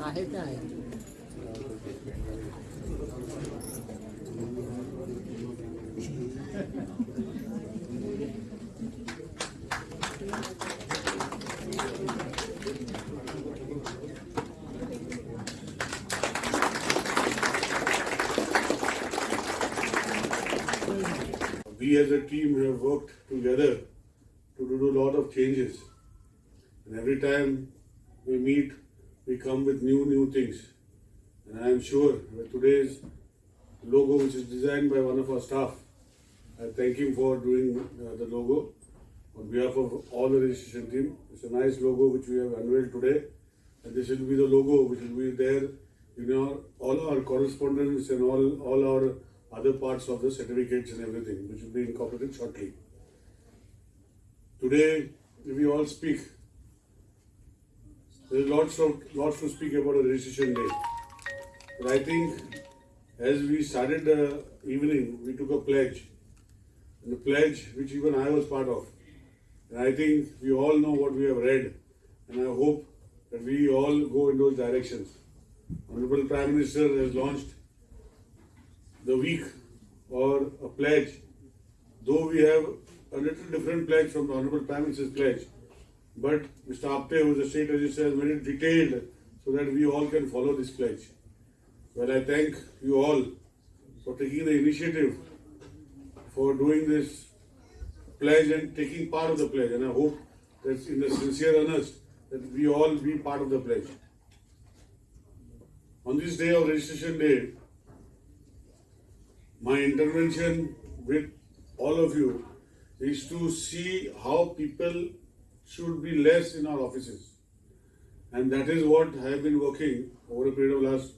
आहे ते आहे we as a team have worked together to do a lot of changes. And every time we meet, we come with new, new things. And I am sure today's logo, which is designed by one of our staff, I thank him for doing uh, the logo on behalf of all the registration team. It's a nice logo which we have unveiled today. And this will be the logo which will be there in our, all our correspondence and all, all our other parts of the certificates and everything, which will be incorporated shortly. Today, if we all speak. There is lots of lots to speak about a registration day. But I think as we started the evening, we took a pledge. And the pledge which even I was part of. And I think we all know what we have read. And I hope that we all go in those directions. Honorable Prime Minister has launched the week or a pledge, though we have a little different pledge from the Honorable Prime Minister's pledge, but Mr. Apte, who is the state registrar, it detailed so that we all can follow this pledge. Well, I thank you all for taking the initiative for doing this pledge and taking part of the pledge, and I hope that in the sincere earnest that we all be part of the pledge. On this day of registration day, my intervention with all of you is to see how people should be less in our offices. And that is what I have been working over a period of last,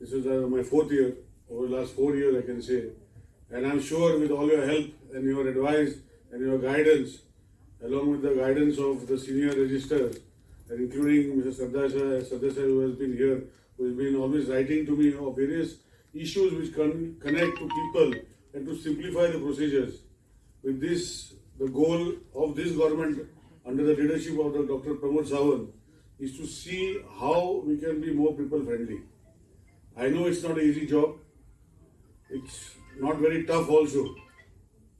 this is uh, my fourth year, over the last four years I can say. And I'm sure with all your help and your advice and your guidance, along with the guidance of the senior registrars, and including Mr. Sardar Sardar who has been here, who has been always writing to me of various issues which con- connect to people and to simplify the procedures. With this, the goal of this government under the leadership of the Dr. Pramod Sawant is to see how we can be more people friendly. I know it's not an easy job. It's not very tough also.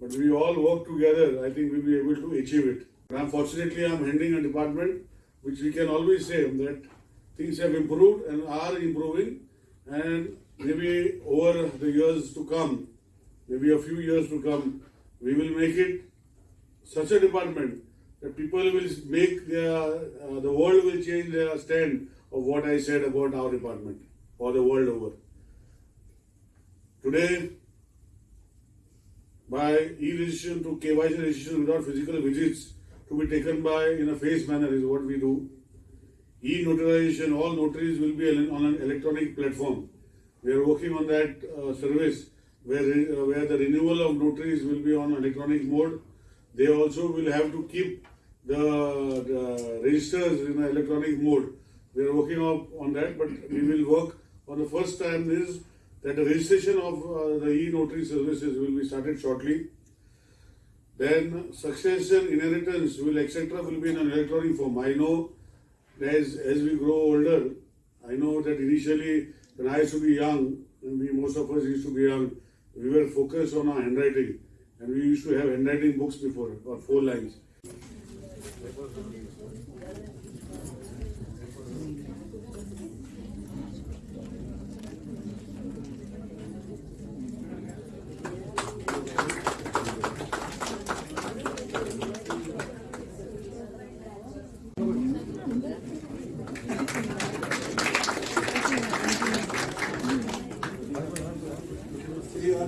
But we all work together, I think we'll be able to achieve it. Unfortunately, I'm handling a department which we can always say that things have improved and are improving and maybe over the years to come, maybe a few years to come, we will make it such a department that people will make their, uh, the world will change their stand of what I said about our department or the world over. Today, by e-registration to KYC registration without physical visits to be taken by in a phased manner is what we do. E-notarization, all notaries will be on an electronic platform. We are working on that uh, service where, uh, where the renewal of notaries will be on electronic mode. They also will have to keep the, the registers in electronic mode. We are working on, on that, but we will work on the first time is that the registration of uh, the e-notary services will be started shortly. Then succession, inheritance will etc. will be in an electronic form. I know as as we grow older, I know that initially when I used to be young, and we most of us used to be young, we were focused on our handwriting, and we used to have handwriting books before, or four lines.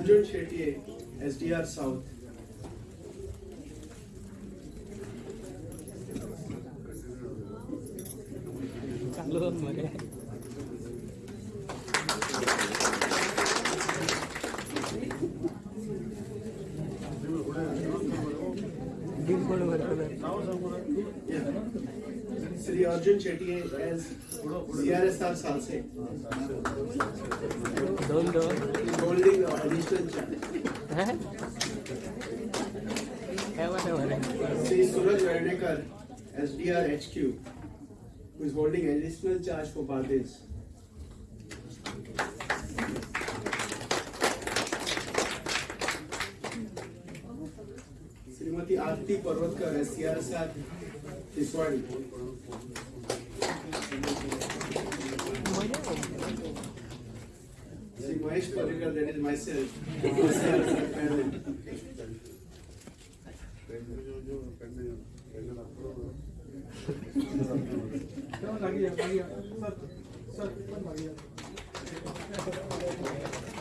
Arjun Shetty, SDR South. तो मरे Shri Arjun Shetty as CRS साहब साल से। Don't do holding additional channel है? तो है वाला वाला Shri Suraj Vernekar SDR HQ who is holding additional charge for Bades. Shrimati Aarti Parvatkar S C R सात Tiswadi Shri Mahesh Parrikar Sir, sir, sir, sir, sir, sir, sir, sir, sir, sir, sir, sir, sir, sir, sir,